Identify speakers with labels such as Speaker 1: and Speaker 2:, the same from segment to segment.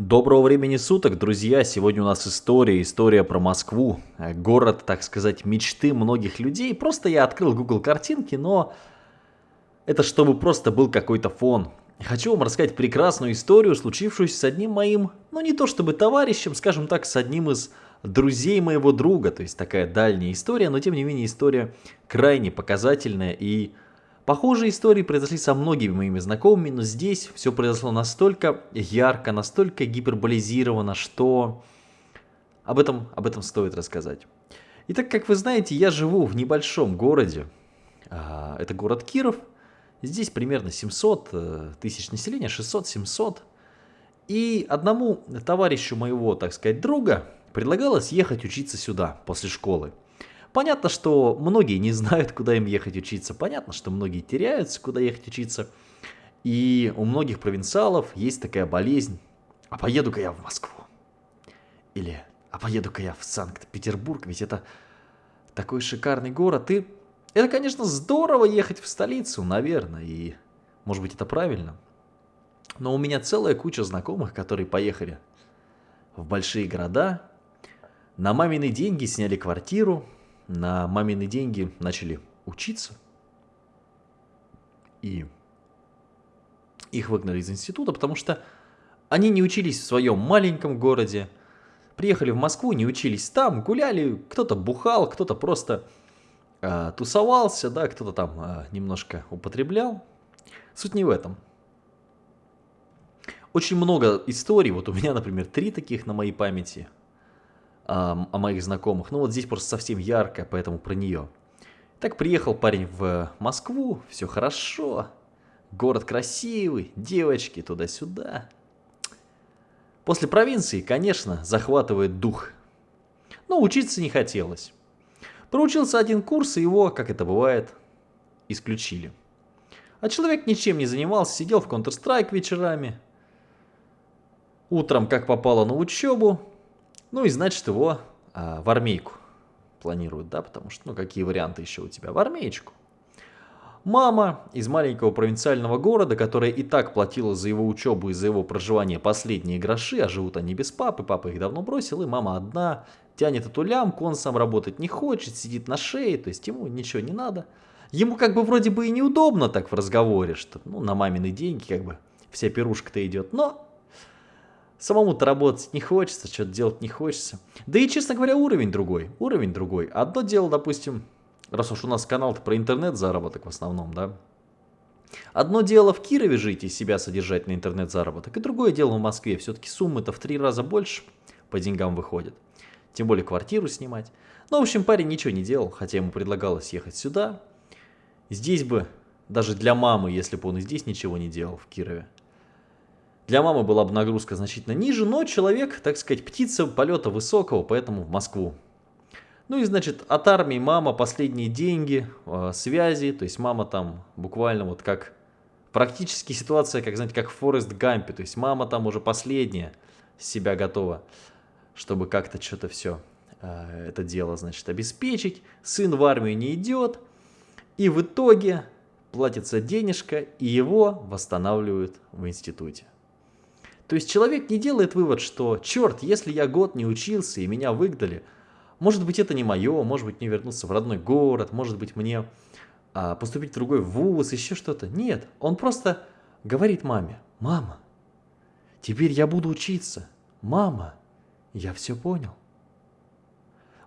Speaker 1: Доброго времени суток, друзья! Сегодня у нас история, история про Москву. Э, город, так сказать, мечты многих людей. Просто я открыл Google картинки, но это чтобы просто был какой-то фон. Хочу вам рассказать прекрасную историю, случившуюся с одним моим, ну не то чтобы товарищем, скажем так, с одним из друзей моего друга. То есть такая дальняя история, но тем не менее история крайне показательная и Похожие истории произошли со многими моими знакомыми, но здесь все произошло настолько ярко, настолько гиперболизировано, что об этом, об этом стоит рассказать. Итак, как вы знаете, я живу в небольшом городе. А, это город Киров. Здесь примерно 700 э, тысяч населения, 600-700. И одному товарищу моего, так сказать, друга предлагалось ехать учиться сюда после школы. Понятно, что многие не знают, куда им ехать учиться. Понятно, что многие теряются, куда ехать учиться. И у многих провинциалов есть такая болезнь. А поеду-ка я в Москву. Или а поеду-ка я в Санкт-Петербург, ведь это такой шикарный город. И это, конечно, здорово ехать в столицу, наверное, и может быть это правильно. Но у меня целая куча знакомых, которые поехали в большие города, на мамины деньги сняли квартиру, на мамины деньги начали учиться. И их выгнали из института, потому что они не учились в своем маленьком городе, приехали в Москву, не учились там, гуляли, кто-то бухал, кто-то просто э, тусовался, да, кто-то там э, немножко употреблял. Суть не в этом. Очень много историй, вот у меня, например, три таких на моей памяти – о, о моих знакомых. Ну вот здесь просто совсем ярко, поэтому про нее. Так приехал парень в Москву, все хорошо, город красивый, девочки туда-сюда. После провинции, конечно, захватывает дух. Но учиться не хотелось. Проучился один курс, и его, как это бывает, исключили. А человек ничем не занимался, сидел в Counter-Strike вечерами. Утром, как попало на учебу, ну и значит его а, в армейку планируют, да, потому что, ну какие варианты еще у тебя? В армеечку. Мама из маленького провинциального города, которая и так платила за его учебу и за его проживание последние гроши, а живут они без папы, папа их давно бросил, и мама одна, тянет эту лямку, он сам работать не хочет, сидит на шее, то есть ему ничего не надо. Ему как бы вроде бы и неудобно так в разговоре, что ну на мамины деньги как бы вся пирушка-то идет, но Самому-то работать не хочется, что-то делать не хочется. Да и, честно говоря, уровень другой. Уровень другой. Одно дело, допустим, раз уж у нас канал-то про интернет-заработок в основном, да. Одно дело в Кирове жить и себя содержать на интернет-заработок, и другое дело в Москве. Все-таки суммы-то в три раза больше по деньгам выходят. Тем более квартиру снимать. Ну, в общем, парень ничего не делал, хотя ему предлагалось ехать сюда. Здесь бы, даже для мамы, если бы он и здесь ничего не делал в Кирове, для мамы была бы нагрузка значительно ниже, но человек, так сказать, птица полета высокого, поэтому в Москву. Ну и, значит, от армии мама последние деньги, э, связи, то есть мама там буквально вот как... Практически ситуация, как, знаете, как в Форест Гампе, то есть мама там уже последняя себя готова, чтобы как-то что-то все э, это дело, значит, обеспечить. Сын в армию не идет, и в итоге платится денежка, и его восстанавливают в институте. То есть человек не делает вывод, что черт, если я год не учился и меня выгнали, может быть это не мое, может быть мне вернуться в родной город, может быть мне а, поступить в другой вуз, еще что-то. Нет, он просто говорит маме, мама, теперь я буду учиться, мама, я все понял.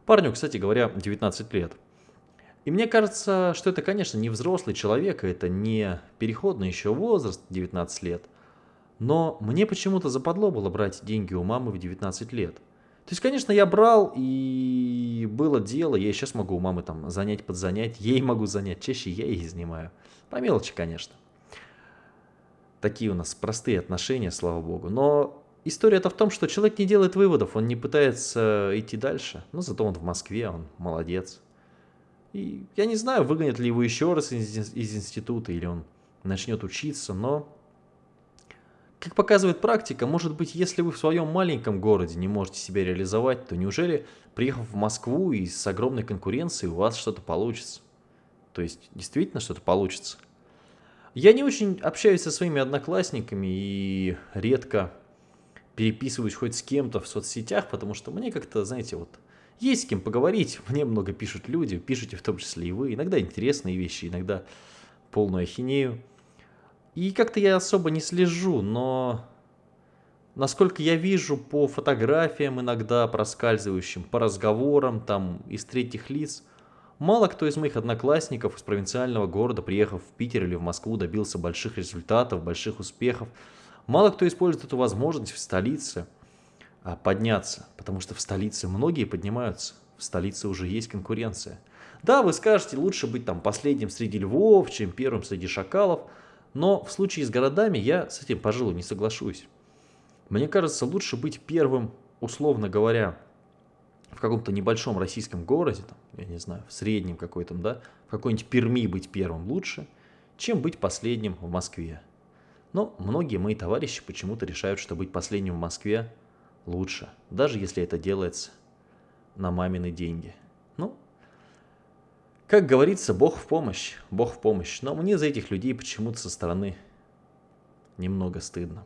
Speaker 1: Парню, кстати говоря, 19 лет. И мне кажется, что это, конечно, не взрослый человек, это не переходный еще возраст 19 лет. Но мне почему-то западло было брать деньги у мамы в 19 лет. То есть, конечно, я брал, и было дело, я сейчас могу у мамы там занять, подзанять, ей могу занять, чаще я ей занимаю. По мелочи, конечно. Такие у нас простые отношения, слава богу. Но история-то в том, что человек не делает выводов, он не пытается идти дальше. Но зато он в Москве, он молодец. И я не знаю, выгонят ли его еще раз из, из института, или он начнет учиться, но как показывает практика, может быть, если вы в своем маленьком городе не можете себя реализовать, то неужели, приехав в Москву и с огромной конкуренцией, у вас что-то получится? То есть, действительно что-то получится. Я не очень общаюсь со своими одноклассниками и редко переписываюсь хоть с кем-то в соцсетях, потому что мне как-то, знаете, вот есть с кем поговорить. Мне много пишут люди, пишите в том числе и вы. Иногда интересные вещи, иногда полную ахинею. И как-то я особо не слежу, но насколько я вижу по фотографиям иногда проскальзывающим, по разговорам там из третьих лиц, мало кто из моих одноклассников из провинциального города, приехав в Питер или в Москву, добился больших результатов, больших успехов. Мало кто использует эту возможность в столице а, подняться, потому что в столице многие поднимаются, в столице уже есть конкуренция. Да, вы скажете, лучше быть там последним среди львов, чем первым среди шакалов – но в случае с городами я с этим, пожалуй, не соглашусь. Мне кажется, лучше быть первым, условно говоря, в каком-то небольшом российском городе, там, я не знаю, в среднем какой-то, да, в какой-нибудь Перми быть первым лучше, чем быть последним в Москве. Но многие мои товарищи почему-то решают, что быть последним в Москве лучше, даже если это делается на мамины деньги. Как говорится, Бог в помощь, Бог в помощь. Но мне за этих людей почему-то со стороны немного стыдно.